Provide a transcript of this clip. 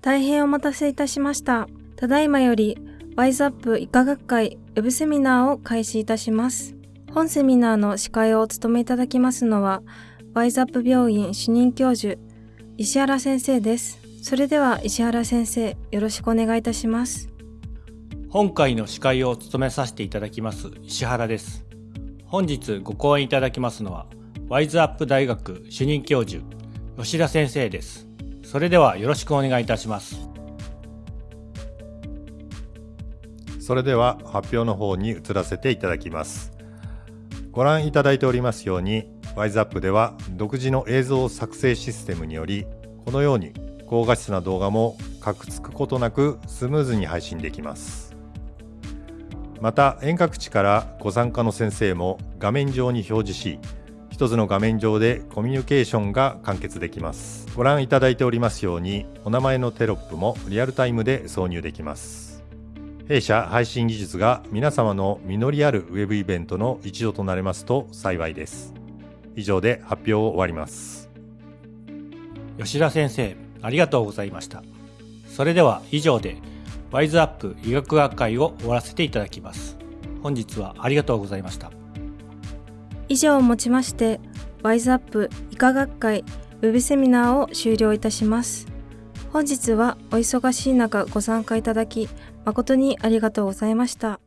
大変お待たせいたしました。ただいまより、ワイズアップ医科学会ウェブセミナーを開始いたします。本セミナーの司会をお務めいただきますのは、ワイズアップ病院主任教授、石原先生です。それでは石原先生、よろしくお願いいたします。今回の司会を務めさせていただきます石原です。本日ご講演いただきますのは、ワイズアップ大学主任教授、吉田先生です。それではよろしくお願いいたします。それでは発表の方に移らせていただきます。ご覧いただいておりますように、ワイズアップでは独自の映像作成システムにより、このように高画質な動画もカクつくことなくスムーズに配信できます。また遠隔地からご参加の先生も画面上に表示し、一つの画面上でコミュニケーションが完結できます。ご覧いただいておりますように、お名前のテロップもリアルタイムで挿入できます。弊社配信技術が皆様の実りあるウェブイベントの一助となれますと幸いです。以上で発表を終わります。吉田先生、ありがとうございました。それでは以上で、ワイズアップ医学学会を終わらせていただきます。本日はありがとうございました。以上をもちまして、ワイズアップ医科学会ウェブセミナーを終了いたします。本日はお忙しい中ご参加いただき誠にありがとうございました。